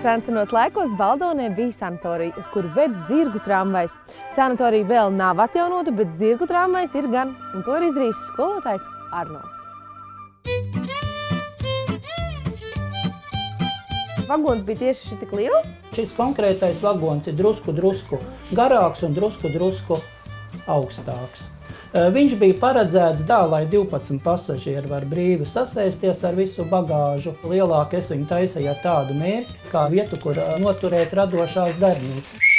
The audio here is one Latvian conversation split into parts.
Sensenos laikos Baldonē bija sanatorija, uz kuru ved zirgu tramvajs. Sanatorija vēl nav atjaunota, bet zirgu tramvajs ir gan, un to ir izdarījis skolotājs Arnolds. Vagons bija tieši šitik liels? Šis konkrētais vagons ir drusku, drusku garāks un drusku, drusku augstāks. Eh, viņš bija paredzēts tā, lai 12 pasažieri var brīvi sasēsties ar visu bagāžu. Lielāk es viņu taisīju ar tādu mērķi, kā vietu, kur eh, noturēt radošās darbnīcas.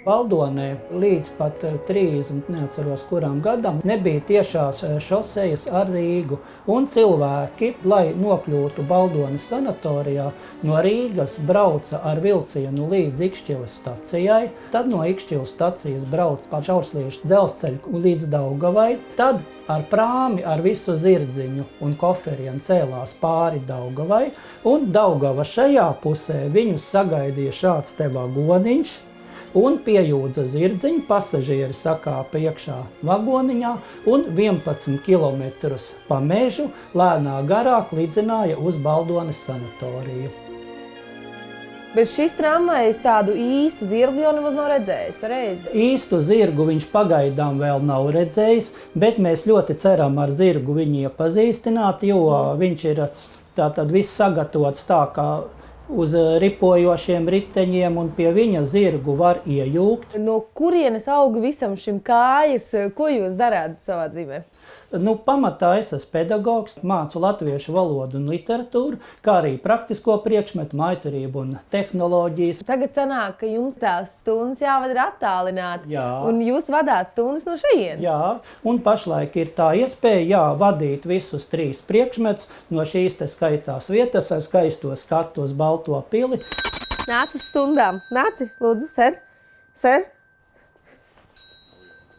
Valdonē līdz pat 30, eh, neatceros kurām gadam, nebija tiešās eh, šosejas ar Rīgu. Un cilvēki, lai nokļūtu Baldonas sanatorijā, no Rīgas brauca ar vilcienu līdz Ikšķilas stacijai, tad no Ikšķilas stacijas brauca pa Čaursliešu dzelzceļu līdz Daugavai, tad ar prāmi ar visu zirdziņu un koferiem cēlās pāri Daugavai, un Daugava šajā pusē viņus sagaidīja šāds te vagoniņš, un piejūdza zirdziņu, pasažieri sakāpa iekšā vagoniņā un 11 km pa mežu lēnā garāk lidzināja uz Baldonas sanatoriju. Bet šis tramvajs tādu īstu zirgu jau nemaz nav redzējis, pareizi? Īstu zirgu viņš pagaidām vēl nav redzējis, bet mēs ļoti ceram ar zirgu viņu iepazīstināt, jo viņš ir tātad viss sagatavots tā, kā uz eh, ripojošiem riteņiem, un pie viņa zirgu var iejūgt. No kurienes auga visam šim kājas? Ko jūs darāt savā dzīvē? Nu, pamatā es esmu pedagogs, mācu latviešu valodu un literatūru, kā arī praktisko priekšmetu, maitarību un tehnoloģijas. Tagad sanāk, ka jums tās stundas jāvada attālināti, Jā. un jūs vadāt stundas no šejienes. Jā, un pašlaik ir tā iespēja jā, vadīt visus trīs priekšmetus no šīs te skaitās vietas ar skaisto skatu uz Balto pili. Nāc uz stundām. Nāci, lūdzu, ser, ser.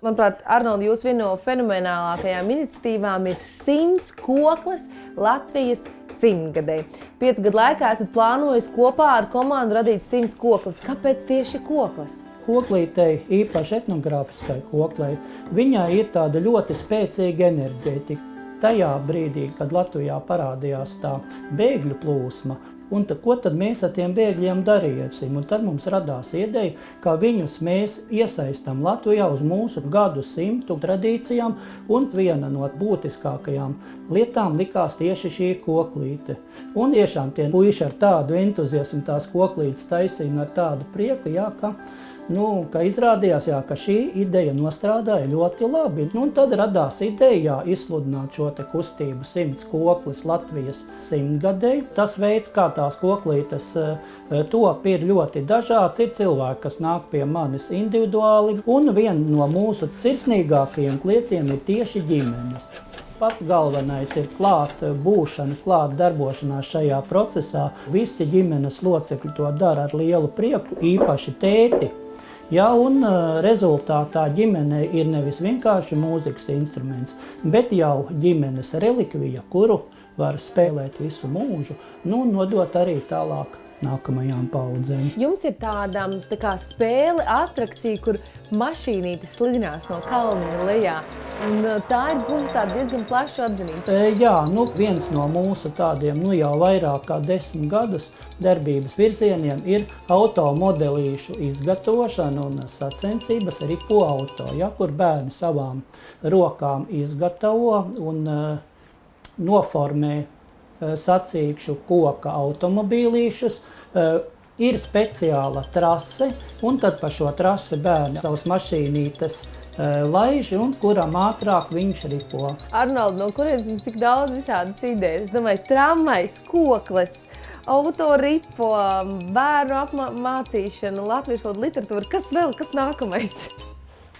Manuprāt, Arnolds, jūs viena no fenomenālākajām iniciatīvām ir simts koklis Latvijas simtgadē. Piecu gadu laikā esat plānojis kopā ar komandu radīt simts koklis. Kāpēc tieši koklis? Koklītei, īpaši etnogrāfiskai koklei, viņai ir tāda ļoti spēcīga enerģētika. Tajā brīdī, kad Latvijā parādījās tā bēgļu plūsma, Un tad, ko tad mēs ar tiem bēgļiem darīsim? Un tad mums radās ideja, ka viņus mēs iesaistam Latvijā uz mūsu gadu simtu tradīcijām, un viena no būtiskākajām lietām likās tieši šī koklīte. Un tiešām tie puiši ar tādu entuziasmu tās koklītes taisīja ar tādu prieku, jā, ka nu, ka izrādījās, jā, ka šī ideja nostrādāja ļoti labi. Nu, tad radās ideja izsludināt šo te kustību simts koklis Latvijas simtgadēji. Tas veids, kā tās koklītes eh, top, ir ļoti dažāds. Ir cilvēki, kas nāk pie manis individuāli, un viena no mūsu sirsnīgākajiem klietiem ir tieši ģimenes pats galvenais ir klāt būšana, klāt darbošanās šajā procesā. Visi ģimenes locekļi to dara ar lielu prieku, īpaši tēti. Ja, un rezultātā ģimene ir nevis vienkārši mūzikas instruments, bet jau ģimenes relikvija, kuru var spēlēt visu mūžu, nu, nodot arī tālāk nākamajām paudzēm. Jums ir tāda tā kā spēle, attrakcija, kur mašīnītes slidinās no kalna lejā. Un tā ir guvusi diezgan plašu atzinību. E, jā, nu, viens no mūsu tādiem nu, jau vairāk kā desmit gadus darbības virzieniem ir automodelīšu izgatavošana un sacensības arī po auto, ja, kur bērni savām rokām izgatavo un uh, noformē sacīkšu koka automobīlīšus, eh, ir speciāla trase, un tad pa šo trasi bērni savas mašīnītes eh, laiž, un kuram ātrāk viņš ripo. Arnold, no kurienes jums tik daudz visādas idejas? Es domāju, tramvajs, koklis, autoripo, bērnu apmācīšana, latviešu literatūra. Kas vēl, kas nākamais?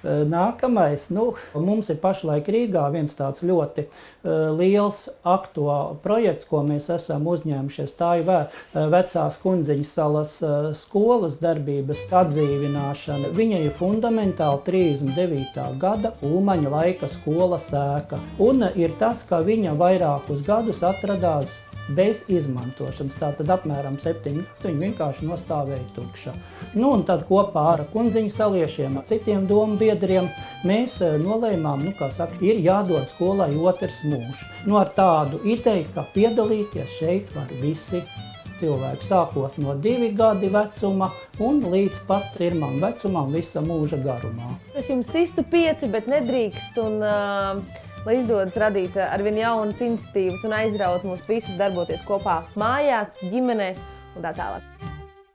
Eh, nākamais, nu, mums ir pašlaik Rīgā viens tāds ļoti uh, liels aktuāls projekts, ko mēs esam uzņēmušies. Tā ir eh, vecās kundziņas salas skolas darbības atdzīvināšana. Viņa ir fundamentāli 39. gada Ulmaņa laika skola sēka. Un ir tas, ka viņa vairākus gadus atradās bez izmantošanas. Tātad apmēram 7 gadu viņa vienkārši nostāvēja tukša. Nu, un tad kopā ar kundziņu saliešiem, citiem domu biedriem, mēs eh, nolēmām, nu, kā saka, ir jādod skolai otrs mūžs. Nu, ar tādu ideju, ka piedalīties šeit var visi cilvēku, sākot no divi gadi vecuma un līdz pat cirmam vecumam visa mūža garumā. Es jums sistu pieci, bet nedrīkst. Un, uh, lai izdodas radīt arvien jaunas iniciatīvas un aizraut mūs visus darboties kopā mājās, ģimenēs un tā tālāk.